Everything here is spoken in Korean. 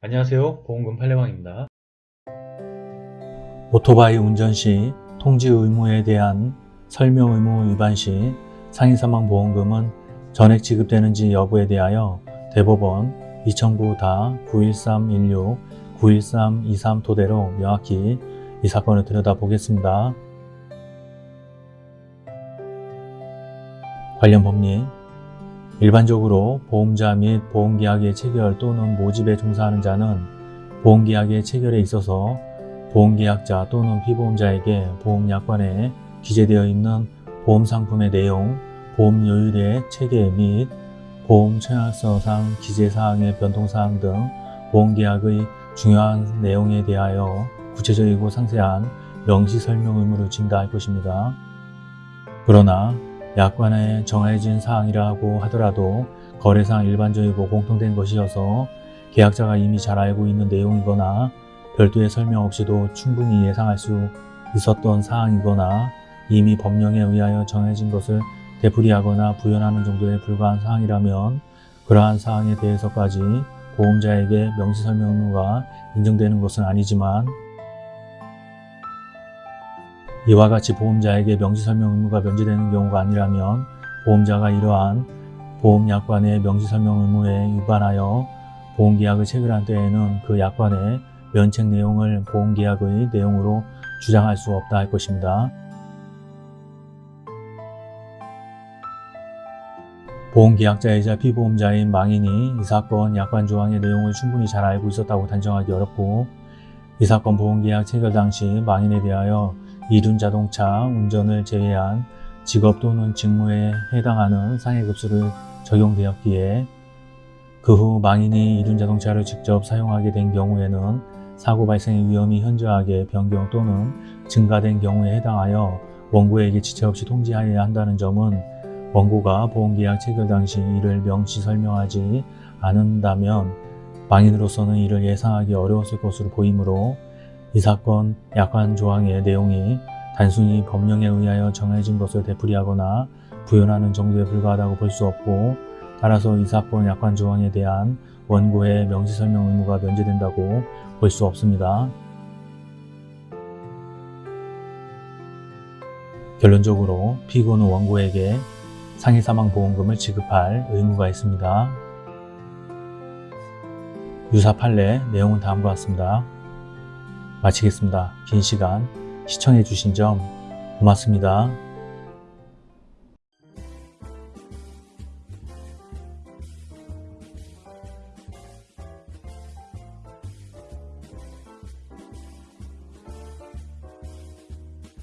안녕하세요 보험금 팔례방입니다 오토바이 운전 시 통지 의무에 대한 설명 의무 위반 시 상해 사망 보험금은 전액 지급되는지 여부에 대하여 대법원 2009-91316, 91323 토대로 명확히 이 사건을 들여다보겠습니다. 관련 법리 일반적으로 보험자 및 보험계약의 체결 또는 모집에 종사하는 자는 보험계약의 체결에 있어서 보험계약자 또는 피보험자에게 보험약관에 기재되어 있는 보험상품의 내용, 보험료율의 체계 및 보험청약서상 기재사항의 변동사항 등 보험계약의 중요한 내용에 대하여 구체적이고 상세한 명시설명 의무를 진다할 것입니다. 그러나 약관에 정해진 사항이라고 하더라도 거래상 일반적이고 공통된 것이어서 계약자가 이미 잘 알고 있는 내용이거나 별도의 설명 없이도 충분히 예상할 수 있었던 사항이거나 이미 법령에 의하여 정해진 것을 되풀이하거나 부연하는 정도에 불과한 사항이라면 그러한 사항에 대해서까지 보험자에게 명시설명 의무가 인정되는 것은 아니지만 이와 같이 보험자에게 명시설명 의무가 면제되는 경우가 아니라면 보험자가 이러한 보험약관의 명시설명 의무에 위반하여 보험계약을 체결한 때에는 그 약관의 면책 내용을 보험계약의 내용으로 주장할 수 없다 할 것입니다. 보험계약자이자 피보험자인 망인이 이 사건 약관 조항의 내용을 충분히 잘 알고 있었다고 단정하기 어렵고 이 사건 보험계약 체결 당시 망인에 대하여 이륜자동차 운전을 제외한 직업 또는 직무에 해당하는 상해급수를 적용되었기에 그 후 망인이 이륜자동차를 직접 사용하게 된 경우에는 사고 발생의 위험이 현저하게 변경 또는 증가된 경우에 해당하여 원고에게 지체 없이 통지하여야 한다는 점은 원고가 보험계약 체결 당시 이를 명시 설명하지 않는다면 망인으로서는 이를 예상하기 어려웠을 것으로 보이므로 이 사건 약관 조항의 내용이 단순히 법령에 의하여 정해진 것을 되풀이하거나 부연하는 정도에 불과하다고 볼 수 없고 따라서 이 사건 약관 조항에 대한 원고의 명시설명 의무가 면제된다고 볼 수 없습니다. 결론적으로 피고는 원고에게 상해사망보험금을 지급할 의무가 있습니다. 유사 판례 내용은 다음과 같습니다. 마치겠습니다. 긴 시간 시청해 주신 점 고맙습니다.